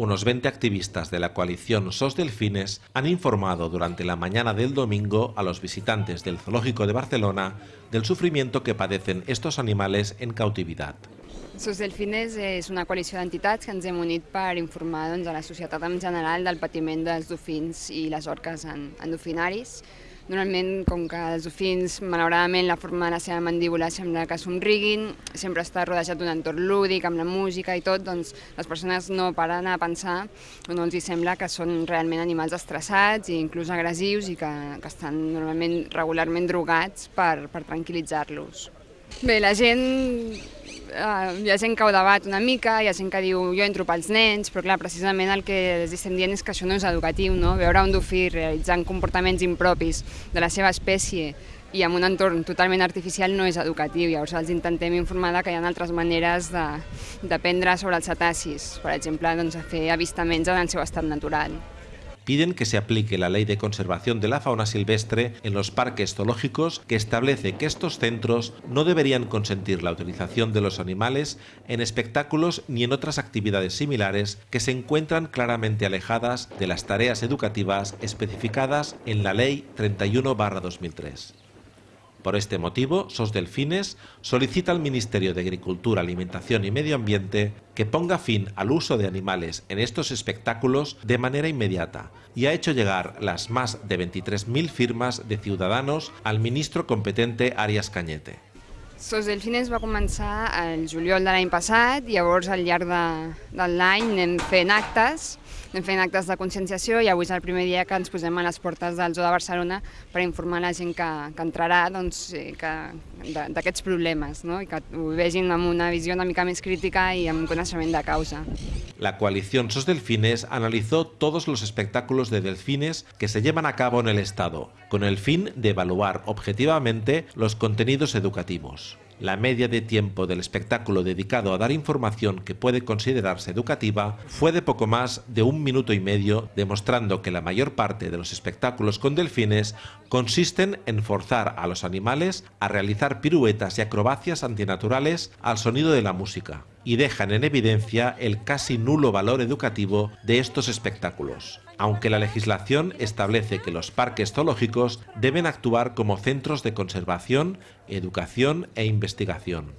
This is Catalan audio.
Unos 20 activistas de la coalición SOS Delfines han informado durante la mañana del domingo a los visitantes del Zoológico de Barcelona del sufrimiento que padecen estos animales en cautividad. SOS Delfines és una coalició d'entitats que ens hem unit per informar doncs, a la societat en general del patiment dels dofins i les orques en, en dofinaris. Normalment, com que els dofins, malauradament, la forma de la seva mandíbula sembla que somriguin, sempre està rodejat d'un entorn lúdic, amb la música i tot, doncs les persones no paren a pensar o no els hi sembla que són realment animals estressats i inclús agressius i que, que estan normalment regularment drogats per, per tranquil·litzar-los. Bé, la gent eh, hi ha gent que ho debat una mica, hi ha gent que diu jo entro pels nens, però clar, precisament el que els estem dient és que això no és educatiu, no? Veure un dofí realitzant comportaments impropis de la seva espècie i en un entorn totalment artificial no és educatiu. Llavors els intentem informar que hi ha altres maneres d'aprendre sobre els cetacis, per exemple, doncs, a fer avistaments en el seu estat natural piden que se aplique la Ley de Conservación de la Fauna Silvestre en los parques zoológicos que establece que estos centros no deberían consentir la utilización de los animales en espectáculos ni en otras actividades similares que se encuentran claramente alejadas de las tareas educativas especificadas en la Ley 31-2003. Por este motivo, SOS Delfines solicita al Ministerio de Agricultura, Alimentación y Medio Ambiente que ponga fin al uso de animales en estos espectáculos de manera inmediata y ha hecho llegar las más de 23.000 firmas de ciudadanos al ministro competente Arias Cañete. SOS Delfines va començar el juliol de l'any passat, llavors al llarg de, de l'any anem fent actes anem fent actes de conscienciació i avui és el primer dia que ens posem a les portes del Zoo de Barcelona per informar la gent que, que entrarà doncs, eh, d'aquests problemes no? i que ho vegin amb una visió una mica més crítica i amb coneixement de causa. La coalición SOS Delfines analizó todos los espectáculos de delfines que se llevan a cabo en el Estado, con el fin de evaluar objetivamente los contenidos educativos. La media de tiempo del espectáculo dedicado a dar información que puede considerarse educativa fue de poco más de un minuto y medio, demostrando que la mayor parte de los espectáculos con delfines consisten en forzar a los animales a realizar piruetas y acrobacias antinaturales al sonido de la música, y dejan en evidencia el casi nulo valor educativo de estos espectáculos aunque la legislación establece que los parques zoológicos deben actuar como centros de conservación, educación e investigación.